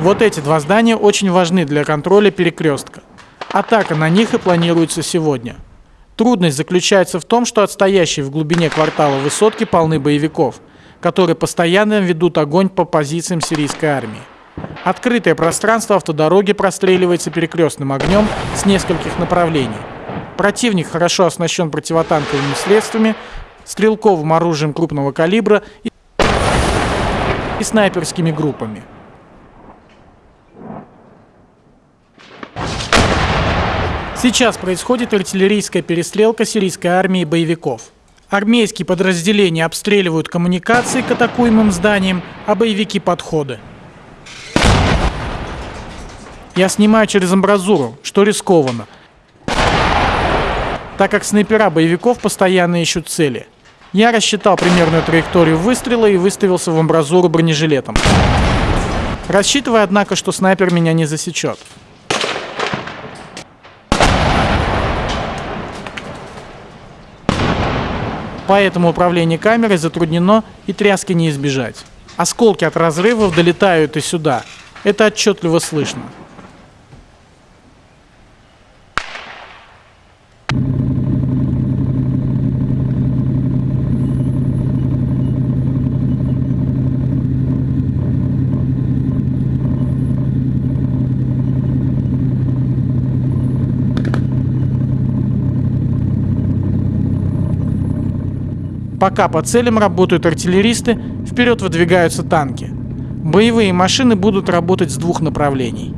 Вот эти два здания очень важны для контроля перекрестка. Атака на них и планируется сегодня. Трудность заключается в том, что отстоящие в глубине квартала высотки полны боевиков, которые постоянно ведут огонь по позициям сирийской армии. Открытое пространство автодороги простреливается перекрестным огнем с нескольких направлений. Противник хорошо оснащен противотанковыми средствами, стрелковым оружием крупного калибра и, снайперскими группами. Сейчас происходит артиллерийская перестрелка сирийской армии и боевиков. Армейские подразделения обстреливают коммуникации к атакуемым зданиям, а боевики – подходы. Я снимаю через амбразуру, что рискованно, так как снайпера боевиков постоянно ищут цели. Я рассчитал примерную траекторию выстрела и выставился в амбразуру бронежилетом. Рассчитывая, однако, что снайпер меня не засечет. Поэтому управление камерой затруднено и тряски не избежать. Осколки от разрывов долетают и сюда. Это отчетливо слышно. Пока по целям работают артиллеристы, вперед выдвигаются танки. Боевые машины будут работать с двух направлений.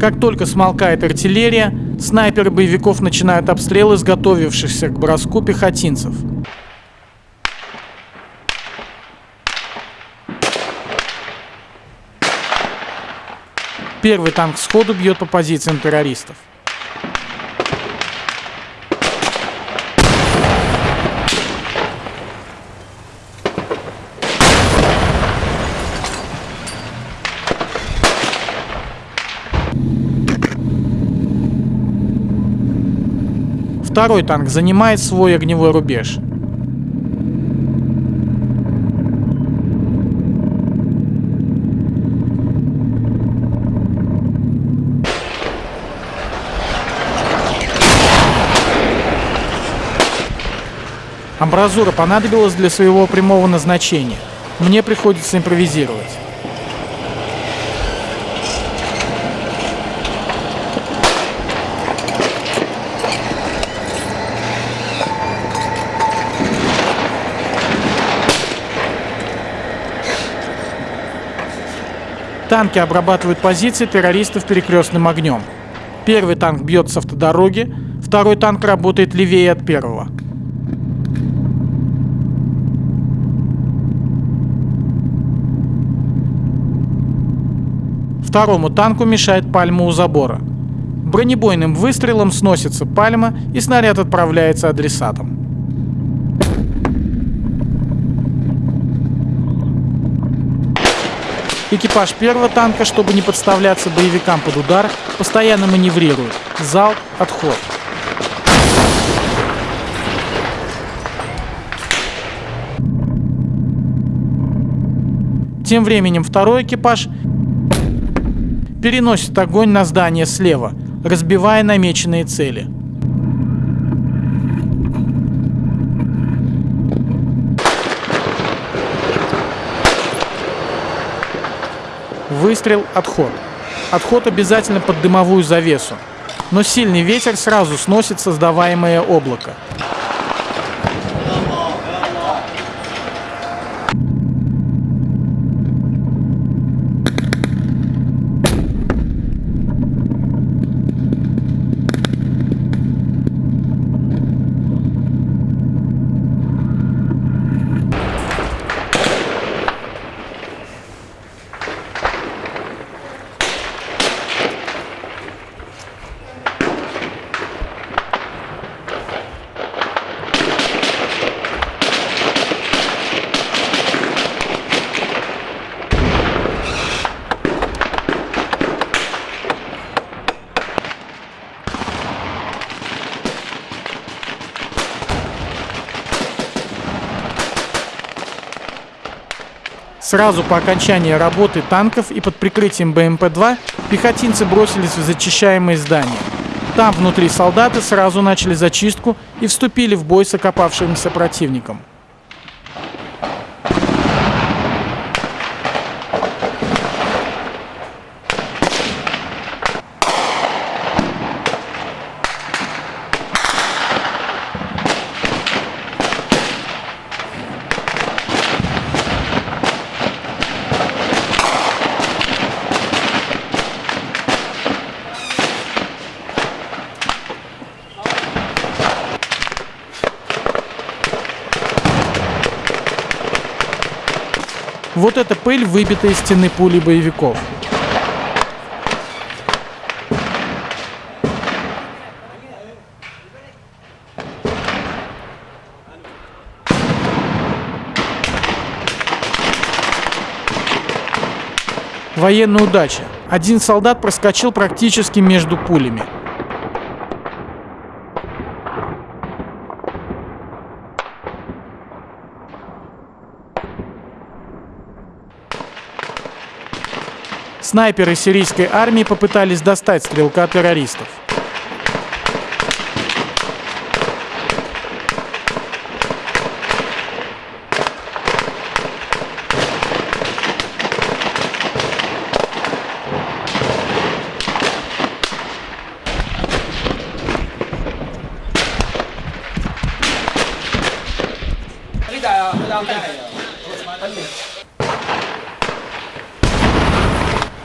Как только смолкает артиллерия, снайперы боевиков начинают обстрелы изготовившихся к броску пехотинцев – Первый танк сходу бьет по позициям террористов. Второй танк занимает свой огневой рубеж. Амбразура понадобилась для своего прямого назначения. Мне приходится импровизировать. Танки обрабатывают позиции террористов перекрестным огнем. Первый танк бьет с автодороги, второй танк работает левее от первого. Второму танку мешает пальма у забора. Бронебойным выстрелом сносится пальма и снаряд отправляется адресатом. Экипаж первого танка, чтобы не подставляться боевикам под удар, постоянно маневрирует. Залп, отход. Тем временем второй экипаж переносит огонь на здание слева, разбивая намеченные цели. Выстрел, отход. Отход обязательно под дымовую завесу. Но сильный ветер сразу сносит создаваемое облако. Сразу по окончании работы танков и под прикрытием БМП-2 пехотинцы бросились в зачищаемые здания. Там внутри солдаты сразу начали зачистку и вступили в бой с окопавшимся противником. Вот эта пыль, выбита из стены пули боевиков. Военная удача. Один солдат проскочил практически между пулями. Снайперы сирийской армии попытались достать стрелка террористов.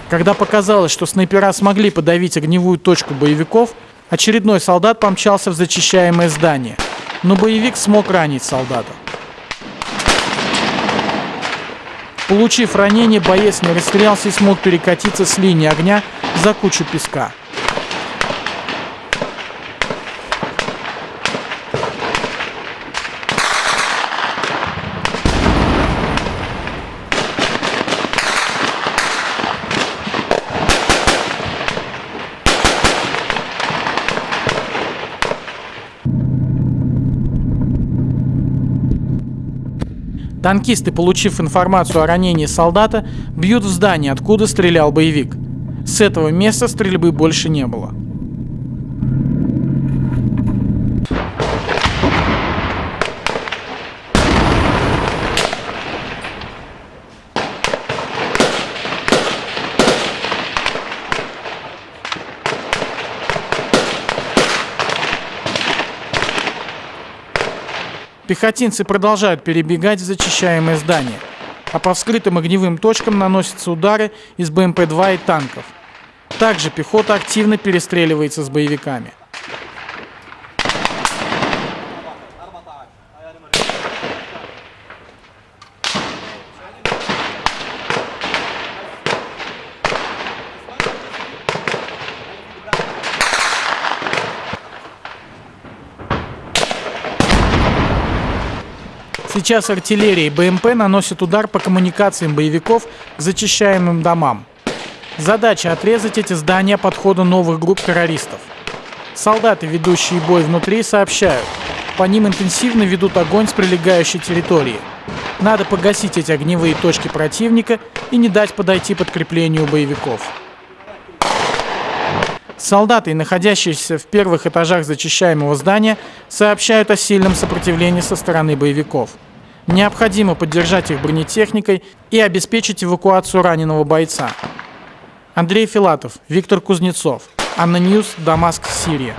Когда показалось, что снайпера смогли подавить огневую точку боевиков, очередной солдат помчался в зачищаемое здание, но боевик смог ранить солдата. Получив ранение, боец не расстрелялся и смог перекатиться с линии огня за кучу песка. Танкисты, получив информацию о ранении солдата, бьют в здание, откуда стрелял боевик. С этого места стрельбы больше не было. Пехотинцы продолжают перебегать в зачищаемое здание, а по вскрытым огневым точкам наносятся удары из БМП-2 и танков. Также пехота активно перестреливается с боевиками. Сейчас артиллерия и БМП наносят удар по коммуникациям боевиков зачищаемым домам. Задача отрезать эти здания подхода новых групп террористов. Солдаты, ведущие бой внутри, сообщают, по ним интенсивно ведут огонь с прилегающей территории. Надо погасить эти огневые точки противника и не дать подойти подкреплению боевиков. Солдаты, находящиеся в первых этажах зачищаемого здания, сообщают о сильном сопротивлении со стороны боевиков. Необходимо поддержать их бронетехникой и обеспечить эвакуацию раненого бойца. Андрей Филатов, Виктор Кузнецов, ANNA News, Дамаск, Сирия.